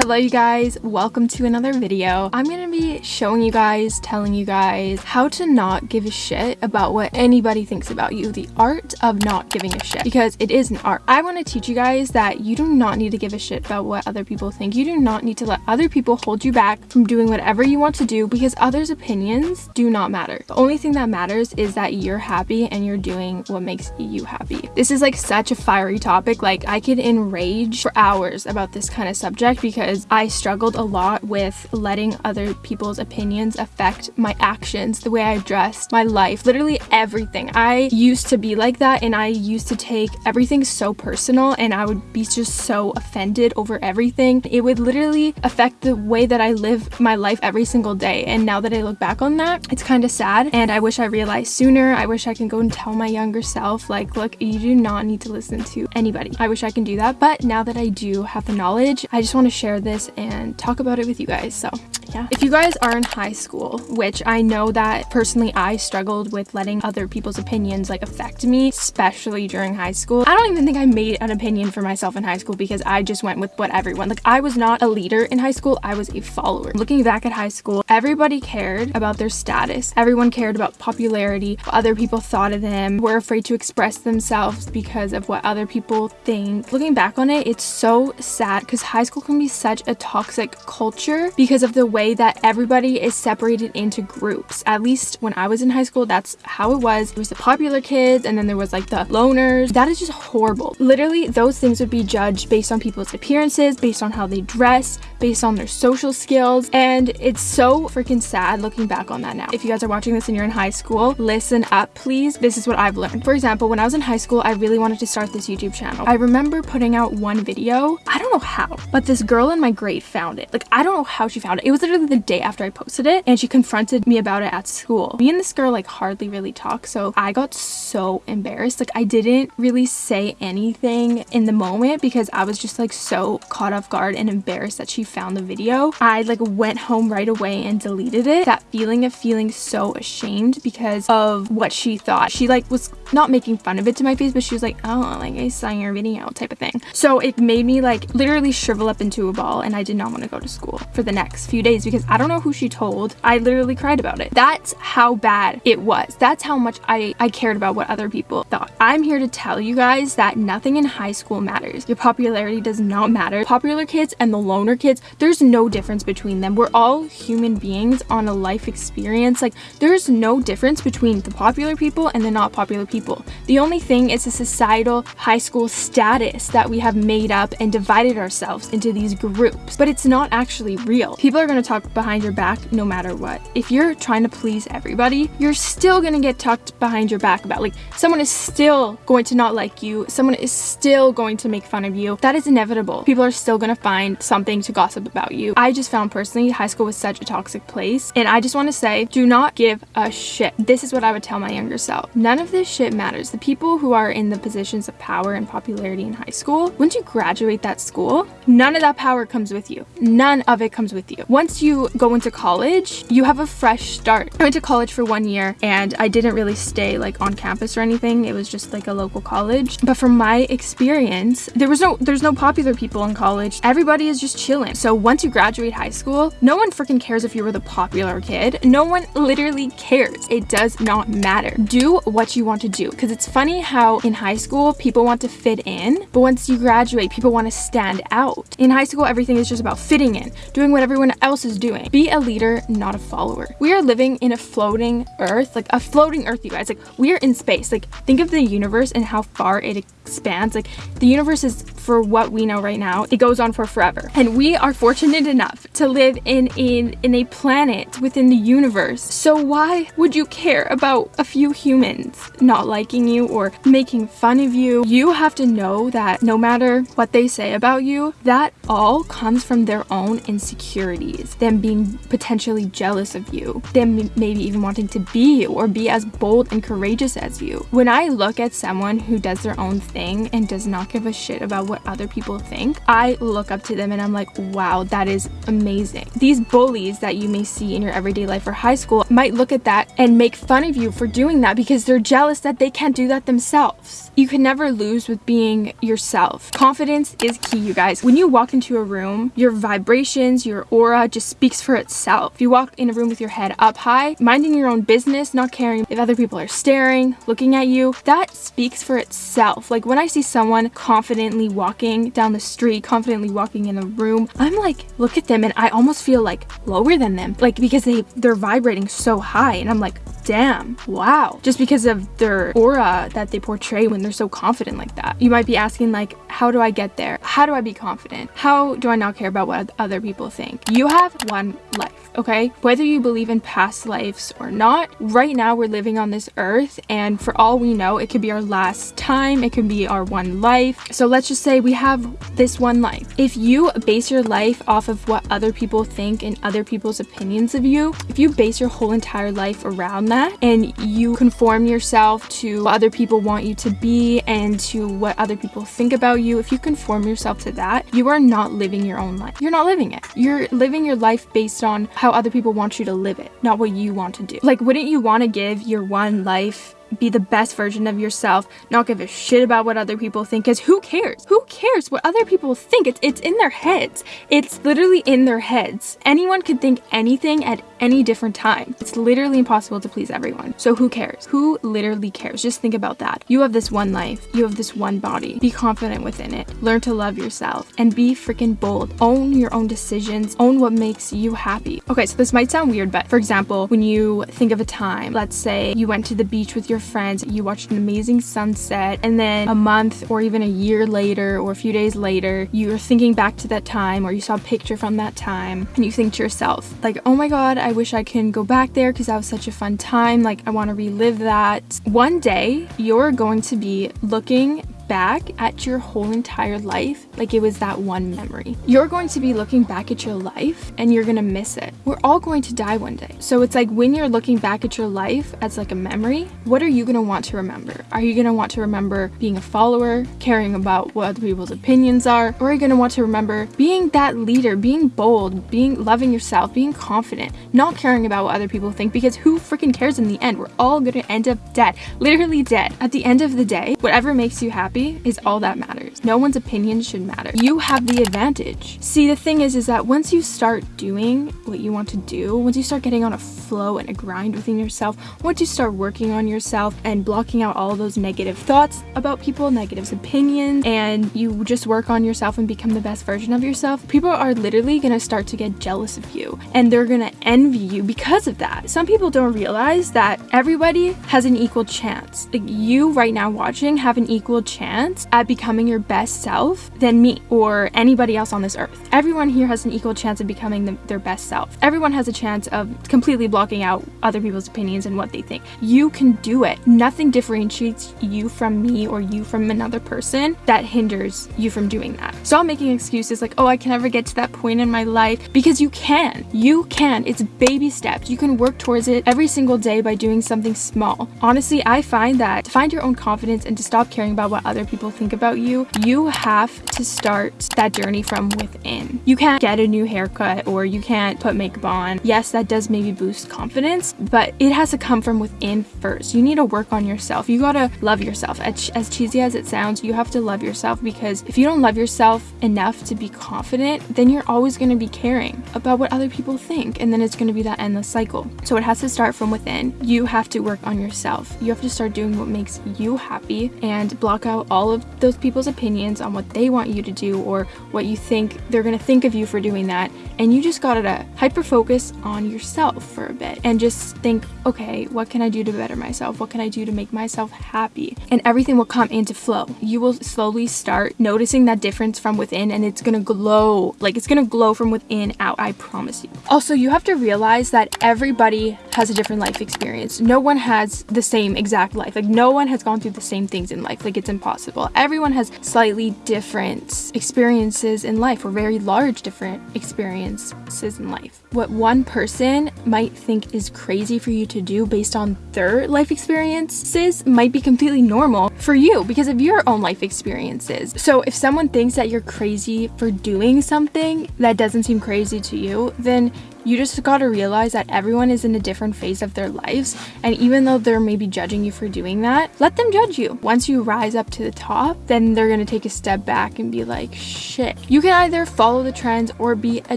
Hello you guys, welcome to another video. I'm gonna be showing you guys, telling you guys how to not give a shit about what anybody thinks about you. The art of not giving a shit because it is an art. I wanna teach you guys that you do not need to give a shit about what other people think. You do not need to let other people hold you back from doing whatever you want to do because others' opinions do not matter. The only thing that matters is that you're happy and you're doing what makes you happy. This is like such a fiery topic. Like I could enrage for hours about this kind of subject because because I struggled a lot with letting other people's opinions affect my actions, the way I dressed, my life, literally everything. I used to be like that and I used to take everything so personal and I would be just so offended over everything. It would literally affect the way that I live my life every single day. And now that I look back on that, it's kind of sad and I wish I realized sooner. I wish I can go and tell my younger self like, look, you do not need to listen to anybody. I wish I can do that. But now that I do have the knowledge, I just want to share this and talk about it with you guys. So yeah. If you guys are in high school, which I know that personally I struggled with letting other people's opinions like affect me, especially during high school. I don't even think I made an opinion for myself in high school because I just went with what everyone, like I was not a leader in high school, I was a follower. Looking back at high school, everybody cared about their status. Everyone cared about popularity, what other people thought of them, were afraid to express themselves because of what other people think. Looking back on it, it's so sad because high school can be such a toxic culture because of the way way that everybody is separated into groups. At least when I was in high school, that's how it was. There was the popular kids and then there was like the loners. That is just horrible. Literally, those things would be judged based on people's appearances, based on how they dress, based on their social skills. And it's so freaking sad looking back on that now. If you guys are watching this and you're in high school, listen up, please. This is what I've learned. For example, when I was in high school, I really wanted to start this YouTube channel. I remember putting out one video. I don't know how, but this girl in my grade found it. Like, I don't know how she found it. It was literally the day after I posted it and she confronted me about it at school. Me and this girl like hardly really talk so I got so embarrassed. Like I didn't really say anything in the moment because I was just like so caught off guard and embarrassed that she found the video. I like went home right away and deleted it. That feeling of feeling so ashamed because of what she thought. She like was not making fun of it to my face but she was like oh like I saw your video type of thing. So it made me like literally shrivel up into a ball and I did not want to go to school for the next few days because I don't know who she told. I literally cried about it. That's how bad it was. That's how much I, I cared about what other people thought. I'm here to tell you guys that nothing in high school matters. Your popularity does not matter. Popular kids and the loner kids, there's no difference between them. We're all human beings on a life experience. Like there's no difference between the popular people and the not popular people. The only thing is the societal high school status that we have made up and divided ourselves into these groups. But it's not actually real. People are going to talk behind your back no matter what. If you're trying to please everybody, you're still gonna get talked behind your back about. Like, someone is still going to not like you. Someone is still going to make fun of you. That is inevitable. People are still gonna find something to gossip about you. I just found personally high school was such a toxic place. And I just want to say, do not give a shit. This is what I would tell my younger self. None of this shit matters. The people who are in the positions of power and popularity in high school, once you graduate that school, none of that power comes with you. None of it comes with you. Once you go into college, you have a fresh start. I went to college for one year and I didn't really stay like on campus or anything. It was just like a local college. But from my experience, there was no there's no popular people in college. Everybody is just chilling. So once you graduate high school, no one freaking cares if you were the popular kid. No one literally cares. It does not matter. Do what you want to do because it's funny how in high school people want to fit in, but once you graduate, people want to stand out. In high school, everything is just about fitting in, doing what everyone else is doing doing. Be a leader, not a follower. We are living in a floating earth, like a floating earth, you guys. Like we are in space. Like think of the universe and how far it expands. Like the universe is for what we know right now, it goes on for forever. And we are fortunate enough to live in, in, in a planet within the universe. So why would you care about a few humans not liking you or making fun of you? You have to know that no matter what they say about you, that all comes from their own insecurities. Them being potentially jealous of you, them maybe even wanting to be you or be as bold and courageous as you. When I look at someone who does their own thing and does not give a shit about what other people think, I look up to them and I'm like, wow, that is amazing. These bullies that you may see in your everyday life or high school might look at that and make fun of you for doing that because they're jealous that they can't do that themselves. You can never lose with being yourself. Confidence is key, you guys. When you walk into a room, your vibrations, your aura just speaks for itself. If you walk in a room with your head up high, minding your own business, not caring if other people are staring, looking at you, that speaks for itself. Like when I see someone confidently walking down the street, confidently walking in a room, I'm like, look at them and I almost feel like lower than them. Like because they, they're vibrating so high and I'm like, damn, wow. Just because of their aura that they portray when they're so confident like that. You might be asking like, how do I get there? How do I be confident? How do I not care about what other people think? You have one life, okay? Whether you believe in past lives or not, right now we're living on this earth and for all we know, it could be our last time, it could be our one life. So let's just say we have this one life. If you base your life off of what other people think and other people's opinions of you, if you base your whole entire life around that, and you conform yourself to what other people want you to be and to what other people think about you, if you conform yourself to that, you are not living your own life. You're not living it. You're living your life based on how other people want you to live it, not what you want to do. Like, wouldn't you want to give your one life be the best version of yourself, not give a shit about what other people think, because who cares? Who cares what other people think? It's, it's in their heads. It's literally in their heads. Anyone could think anything at any different time. It's literally impossible to please everyone. So who cares? Who literally cares? Just think about that. You have this one life. You have this one body. Be confident within it. Learn to love yourself and be freaking bold. Own your own decisions. Own what makes you happy. Okay, so this might sound weird, but for example, when you think of a time, let's say you went to the beach with your friends, you watched an amazing sunset, and then a month or even a year later or a few days later, you're thinking back to that time or you saw a picture from that time and you think to yourself, like, oh my god, I wish I can go back there because that was such a fun time. Like, I want to relive that. One day, you're going to be looking back at your whole entire life like it was that one memory. You're going to be looking back at your life and you're gonna miss it. We're all going to die one day. So it's like when you're looking back at your life as like a memory, what are you gonna want to remember? Are you gonna want to remember being a follower, caring about what other people's opinions are? Or are you gonna want to remember being that leader, being bold, being loving yourself, being confident, not caring about what other people think because who freaking cares in the end? We're all gonna end up dead, literally dead. At the end of the day, whatever makes you happy happy is all that matters. No one's opinion should matter. You have the advantage. See, the thing is, is that once you start doing what you want to do, once you start getting on a flow and a grind within yourself, once you start working on yourself and blocking out all those negative thoughts about people, negative opinions, and you just work on yourself and become the best version of yourself, people are literally gonna start to get jealous of you and they're gonna envy you because of that. Some people don't realize that everybody has an equal chance. Like you right now watching have an equal chance chance at becoming your best self than me or anybody else on this earth. Everyone here has an equal chance of becoming the, their best self. Everyone has a chance of completely blocking out other people's opinions and what they think. You can do it. Nothing differentiates you from me or you from another person that hinders you from doing that. Stop making excuses like, oh, I can never get to that point in my life because you can. You can. It's baby steps. You can work towards it every single day by doing something small. Honestly, I find that to find your own confidence and to stop caring about what other other people think about you, you have to start that journey from within. You can't get a new haircut or you can't put makeup on. Yes, that does maybe boost confidence, but it has to come from within first. You need to work on yourself. You gotta love yourself. As, cheesy as it sounds, you have to love yourself because if you don't love yourself enough to be confident, then you're always gonna be caring about what other people think and then it's gonna be that endless cycle. So it has to start from within. You have to work on yourself. You have to start doing what makes you happy and block out all of those people's opinions on what they want you to do or what you think they're gonna think of you for doing that. And you just gotta hyper focus on yourself for a bit and just think, okay, what can I do to better myself? What can I do to make myself happy? And everything will come into flow. You will slowly start noticing that difference from within and it's gonna glow. Like it's gonna glow from within out, I promise you. Also, you have to realize that everybody has a different life experience. No one has the same exact life. Like no one has gone through the same things in life. Like it's impossible. Everyone has slightly different experiences in life or very large different experiences in life. What one person might think is crazy for you to do based on their life experiences might be completely normal for you because of your own life experiences. So if someone thinks that you're crazy for doing something that doesn't seem crazy to you, then you just gotta realize that everyone is in a different phase of their lives, and even though they're maybe judging you for doing that, let them judge you. Once you rise up to the top, then they're gonna take a step back and be like, shit. You can either follow the trends or be a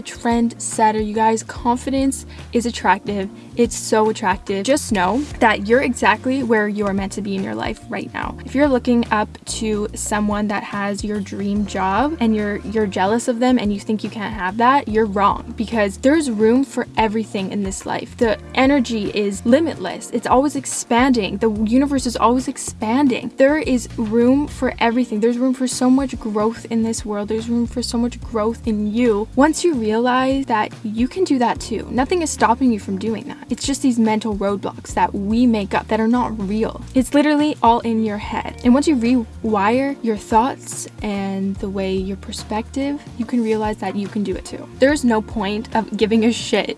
trend setter. You guys, confidence is attractive. It's so attractive. Just know that you're exactly where you're meant to be in your life right now. If you're looking up to someone that has your dream job and you're you're jealous of them and you think you can't have that, you're wrong because there's room for everything in this life. The energy is limitless. It's always expanding. The universe is always expanding. There is room for everything. There's room for so much growth in this world. There's room for so much growth in you. Once you realize that you can do that too, nothing is stopping you from doing that. It's just these mental roadblocks that we make up that are not real. It's literally all in your head. And once you rewire your thoughts and the way your perspective, you can realize that you can do it too. There's no point of giving a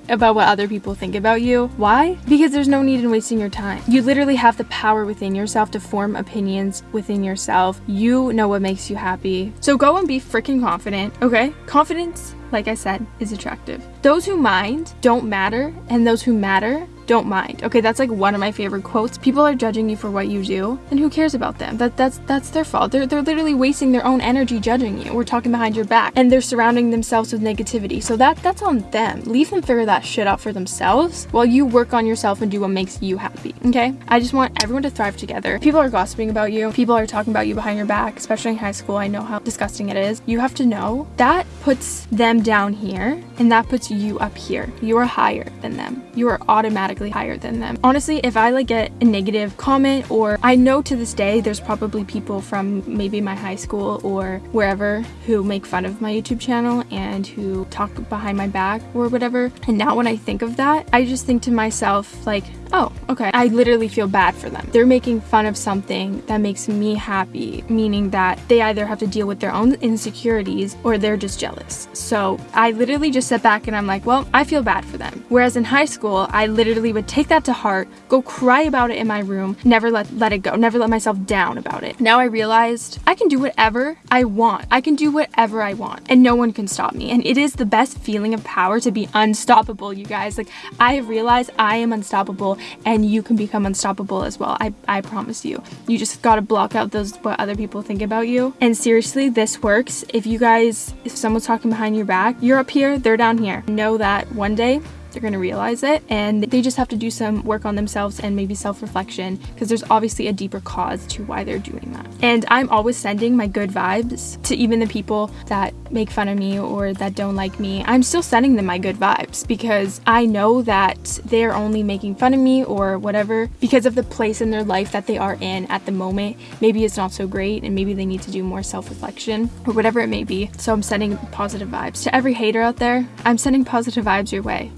about what other people think about you. Why? Because there's no need in wasting your time. You literally have the power within yourself to form opinions within yourself. You know what makes you happy. So go and be freaking confident, okay? Confidence, like I said, is attractive. Those who mind don't matter, and those who matter don't mind. Okay, that's like one of my favorite quotes. People are judging you for what you do, and who cares about them? That that's that's their fault. They're they're literally wasting their own energy judging you. We're talking behind your back, and they're surrounding themselves with negativity. So that that's on them. Leave them figure that shit out for themselves while you work on yourself and do what makes you happy. Okay? I just want everyone to thrive together. People are gossiping about you. People are talking about you behind your back, especially in high school. I know how disgusting it is. You have to know that puts them down here and that puts you up here. You are higher than them. You are automatically higher than them. Honestly, if I like get a negative comment or I know to this day there's probably people from maybe my high school or wherever who make fun of my YouTube channel and who talk behind my back or whatever. And now when I think of that, I just think to myself like, oh, okay. I literally feel bad for them. They're making fun of something that makes me happy, meaning that they either have to deal with their own insecurities or they're just jealous. So I literally just sit back and I'm like, well, I feel bad for them. Whereas in high school, I literally would take that to heart, go cry about it in my room, never let, let it go, never let myself down about it. Now I realized I can do whatever I want. I can do whatever I want and no one can stop me. And it is the best feeling of power to be unstoppable, you guys. Like I have realized I am unstoppable and you can become unstoppable as well. I, I promise you. You just gotta block out those what other people think about you. And seriously, this works. If you guys, if someone's talking behind your back, you're up here, they're down here. Know that one day they're going to realize it and they just have to do some work on themselves and maybe self-reflection because there's obviously a deeper cause to why they're doing that. And I'm always sending my good vibes to even the people that make fun of me or that don't like me. I'm still sending them my good vibes because I know that they're only making fun of me or whatever because of the place in their life that they are in at the moment. Maybe it's not so great and maybe they need to do more self-reflection or whatever it may be. So I'm sending positive vibes. To every hater out there, I'm sending positive vibes your way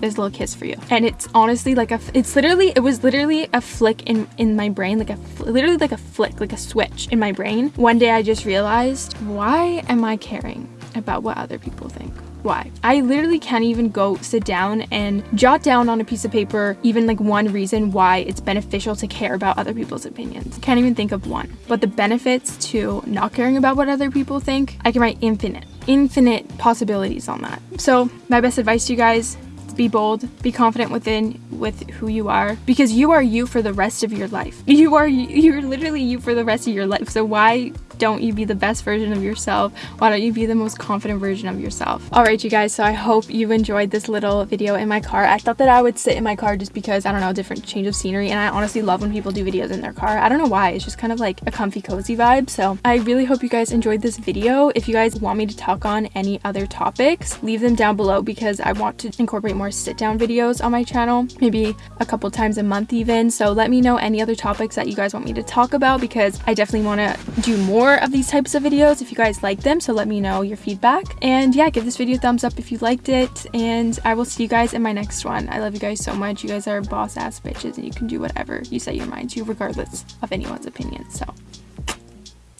this little kiss for you and it's honestly like a it's literally it was literally a flick in in my brain like a literally like a flick like a switch in my brain one day i just realized why am i caring about what other people think why. I literally can't even go sit down and jot down on a piece of paper even like one reason why it's beneficial to care about other people's opinions. Can't even think of one. But the benefits to not caring about what other people think, I can write infinite, infinite possibilities on that. So my best advice to you guys, be bold, be confident within with who you are because you are you for the rest of your life. You are you're literally you for the rest of your life. So why don't you be the best version of yourself? Why don't you be the most confident version of yourself? All right, you guys, so I hope you enjoyed this little video in my car. I thought that I would sit in my car just because, I don't know, different change of scenery. And I honestly love when people do videos in their car. I don't know why. It's just kind of like a comfy, cozy vibe. So I really hope you guys enjoyed this video. If you guys want me to talk on any other topics, leave them down below because I want to incorporate more sit down videos on my channel, maybe a couple times a month even. So let me know any other topics that you guys want me to talk about because I definitely want to do more more of these types of videos if you guys like them, so let me know your feedback. And yeah, give this video a thumbs up if you liked it, and I will see you guys in my next one. I love you guys so much. You guys are boss ass bitches, and you can do whatever you set your mind to, regardless of anyone's opinion. So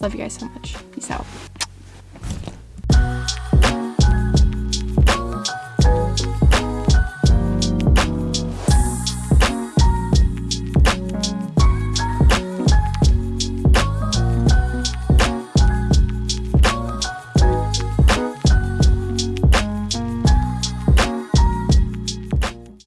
Love you guys so much. Peace out.